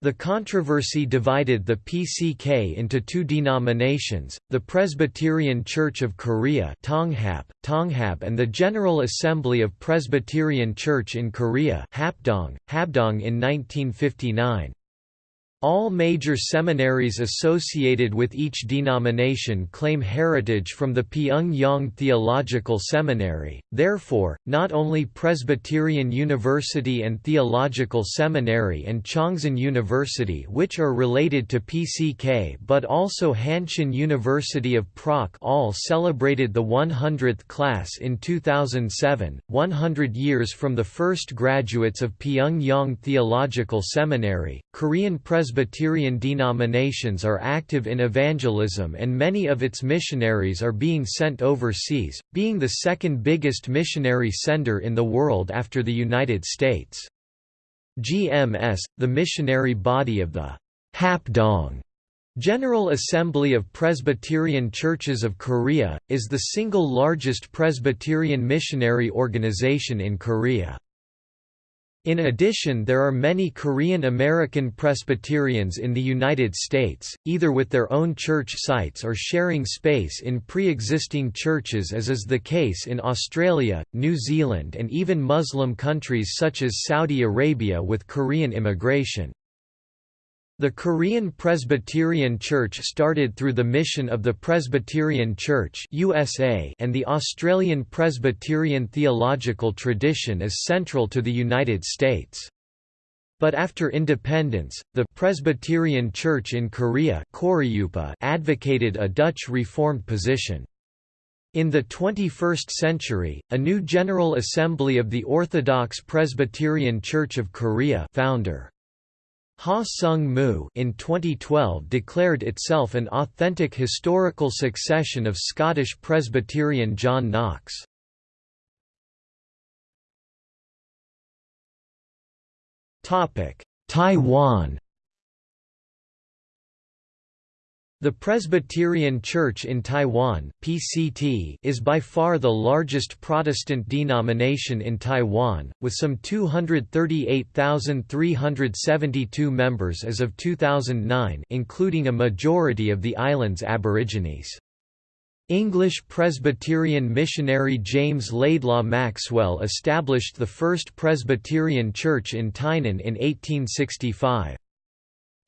The controversy divided the PCK into two denominations, the Presbyterian Church of Korea Tonghap, Tonghap and the General Assembly of Presbyterian Church in Korea Hapdong, Habdong in 1959. All major seminaries associated with each denomination claim heritage from the Pyongyang Theological Seminary, therefore, not only Presbyterian University and Theological Seminary and Chongshin University which are related to PCK but also Hanshin University of PROK all celebrated the 100th class in 2007, 100 years from the first graduates of Pyongyang Theological Seminary. Korean Presbyterian Presbyterian denominations are active in evangelism and many of its missionaries are being sent overseas, being the second biggest missionary sender in the world after the United States. GMS, the missionary body of the Hapdong General Assembly of Presbyterian Churches of Korea, is the single largest Presbyterian missionary organization in Korea. In addition there are many Korean American Presbyterians in the United States, either with their own church sites or sharing space in pre-existing churches as is the case in Australia, New Zealand and even Muslim countries such as Saudi Arabia with Korean immigration. The Korean Presbyterian Church started through the mission of the Presbyterian Church USA and the Australian Presbyterian theological tradition is central to the United States. But after independence, the Presbyterian Church in Korea advocated a Dutch Reformed position. In the 21st century, a new General Assembly of the Orthodox Presbyterian Church of Korea founder Ha Sung Mu in 2012 declared itself an authentic historical succession of Scottish Presbyterian John Knox. Taiwan The Presbyterian Church in Taiwan (PCT) is by far the largest Protestant denomination in Taiwan, with some 238,372 members as of 2009, including a majority of the island's Aborigines. English Presbyterian missionary James Laidlaw Maxwell established the first Presbyterian church in Tainan in 1865.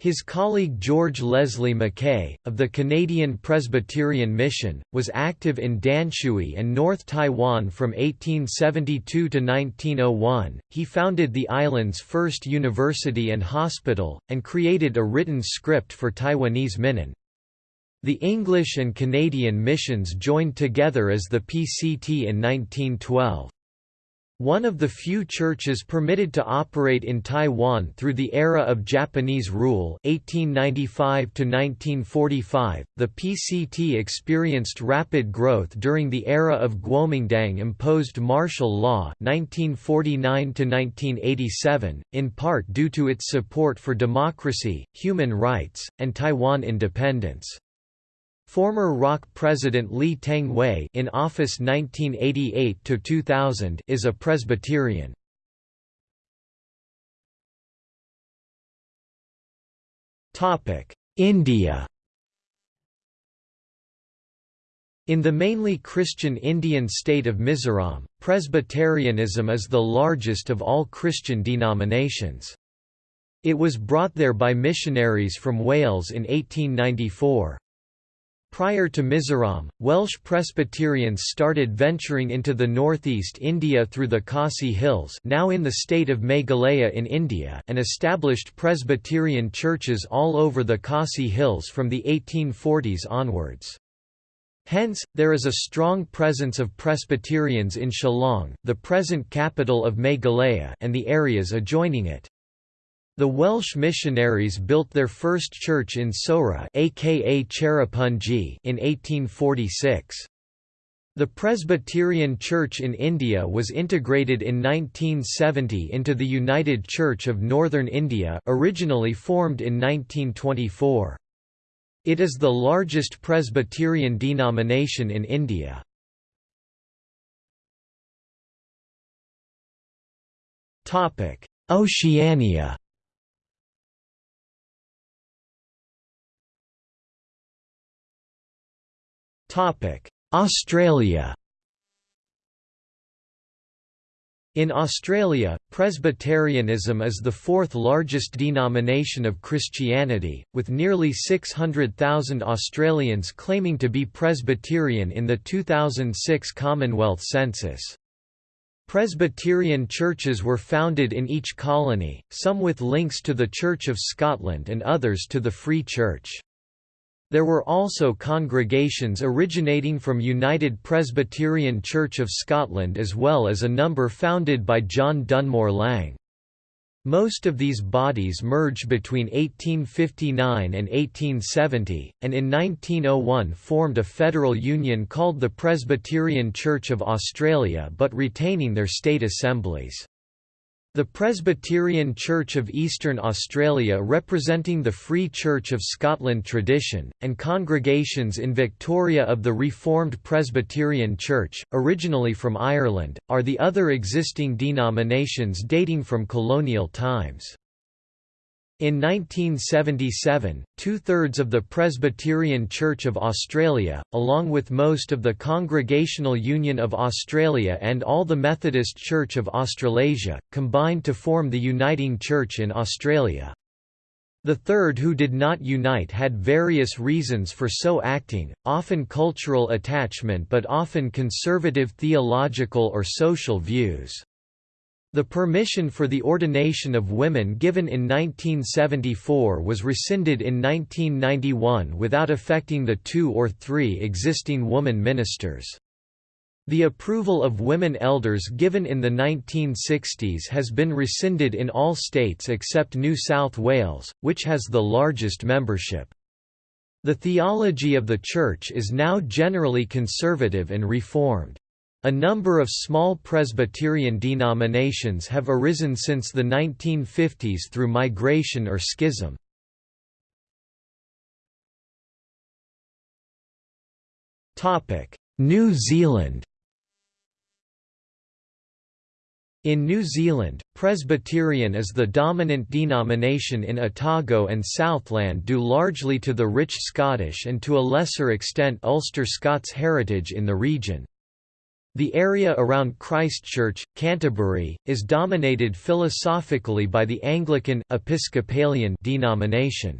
His colleague George Leslie Mackay, of the Canadian Presbyterian Mission, was active in Danshui and North Taiwan from 1872 to 1901. He founded the island's first university and hospital, and created a written script for Taiwanese Minnan. The English and Canadian missions joined together as the PCT in 1912. One of the few churches permitted to operate in Taiwan through the era of Japanese rule 1895 -1945, the PCT experienced rapid growth during the era of Kuomintang-imposed martial law 1949 -1987, in part due to its support for democracy, human rights, and Taiwan independence. Former ROC President Lee Teng-hui in office 1988–2000 is a Presbyterian. India In the mainly Christian Indian state of Mizoram, Presbyterianism is the largest of all Christian denominations. It was brought there by missionaries from Wales in 1894. Prior to Mizoram, Welsh Presbyterians started venturing into the northeast India through the Khasi Hills now in the state of Meghalaya in India and established Presbyterian churches all over the Khasi Hills from the 1840s onwards. Hence, there is a strong presence of Presbyterians in Shillong, the present capital of Meghalaya and the areas adjoining it. The Welsh missionaries built their first church in Sohra aka Cherrapunji in 1846. The Presbyterian Church in India was integrated in 1970 into the United Church of Northern India originally formed in 1924. It is the largest Presbyterian denomination in India. Oceania Australia In Australia, Presbyterianism is the fourth largest denomination of Christianity, with nearly 600,000 Australians claiming to be Presbyterian in the 2006 Commonwealth census. Presbyterian churches were founded in each colony, some with links to the Church of Scotland and others to the Free Church. There were also congregations originating from United Presbyterian Church of Scotland as well as a number founded by John Dunmore Lang. Most of these bodies merged between 1859 and 1870, and in 1901 formed a federal union called the Presbyterian Church of Australia but retaining their state assemblies. The Presbyterian Church of Eastern Australia representing the Free Church of Scotland tradition, and congregations in Victoria of the Reformed Presbyterian Church, originally from Ireland, are the other existing denominations dating from colonial times. In 1977, two-thirds of the Presbyterian Church of Australia, along with most of the Congregational Union of Australia and all the Methodist Church of Australasia, combined to form the Uniting Church in Australia. The third who did not unite had various reasons for so acting, often cultural attachment but often conservative theological or social views. The permission for the ordination of women given in 1974 was rescinded in 1991 without affecting the two or three existing woman ministers. The approval of women elders given in the 1960s has been rescinded in all states except New South Wales, which has the largest membership. The theology of the Church is now generally conservative and reformed. A number of small Presbyterian denominations have arisen since the 1950s through migration or schism. New Zealand In New Zealand, Presbyterian is the dominant denomination in Otago and Southland due largely to the rich Scottish and to a lesser extent Ulster Scots heritage in the region. The area around Christchurch, Canterbury, is dominated philosophically by the Anglican Episcopalian denomination.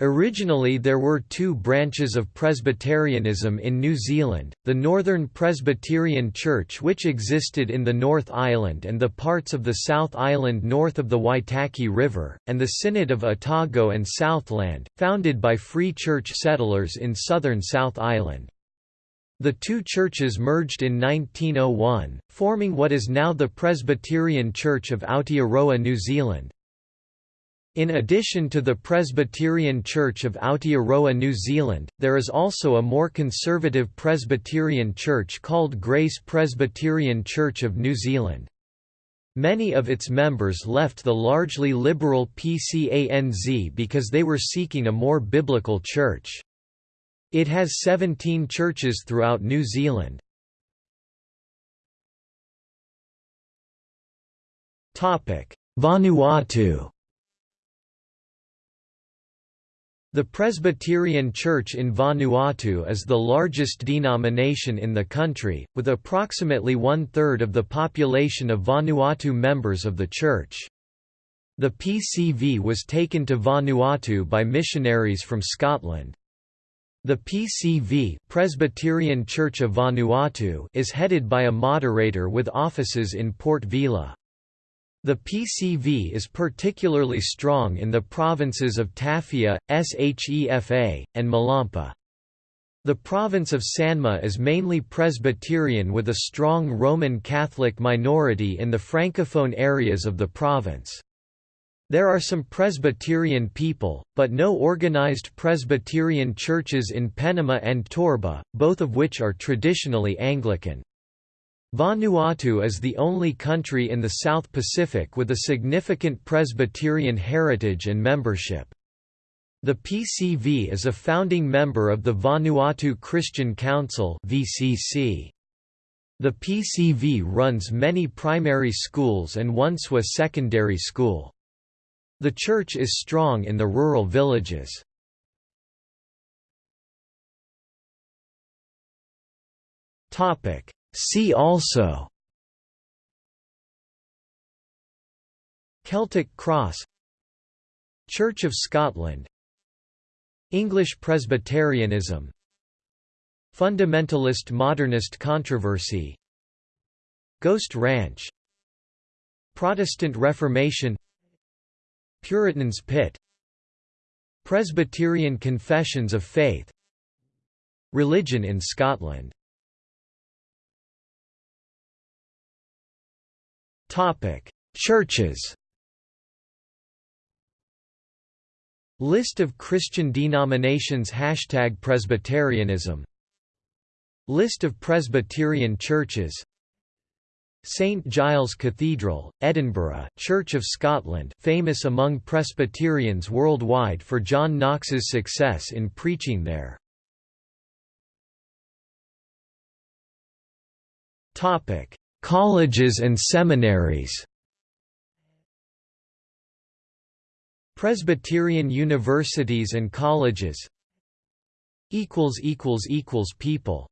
Originally there were two branches of Presbyterianism in New Zealand, the Northern Presbyterian Church which existed in the North Island and the parts of the South Island north of the Waitaki River, and the Synod of Otago and Southland, founded by Free Church settlers in southern South Island. The two churches merged in 1901, forming what is now the Presbyterian Church of Aotearoa New Zealand. In addition to the Presbyterian Church of Aotearoa New Zealand, there is also a more conservative Presbyterian church called Grace Presbyterian Church of New Zealand. Many of its members left the largely liberal PCANZ because they were seeking a more biblical church. It has 17 churches throughout New Zealand. Vanuatu The Presbyterian Church in Vanuatu is the largest denomination in the country, with approximately one-third of the population of Vanuatu members of the church. The PCV was taken to Vanuatu by missionaries from Scotland. The PCV Presbyterian Church of Vanuatu is headed by a moderator with offices in Port Vila. The PCV is particularly strong in the provinces of Tafea, Shefa, and Malampa. The province of Sanma is mainly Presbyterian with a strong Roman Catholic minority in the francophone areas of the province. There are some Presbyterian people, but no organized Presbyterian churches in Penama and Torba, both of which are traditionally Anglican. Vanuatu is the only country in the South Pacific with a significant Presbyterian heritage and membership. The PCV is a founding member of the Vanuatu Christian Council The PCV runs many primary schools and Onesua Secondary School. The church is strong in the rural villages. See also Celtic Cross Church of Scotland English Presbyterianism Fundamentalist Modernist controversy Ghost Ranch Protestant Reformation Puritans Pit. Presbyterian Confessions of Faith. Religion in Scotland. Churches. List of Christian denominations. Hashtag Presbyterianism. List of Presbyterian churches St Giles Cathedral, Edinburgh, Church of Scotland famous among Presbyterians worldwide for John Knox's success in preaching there. Colleges and seminaries. Presbyterian universities and colleges. People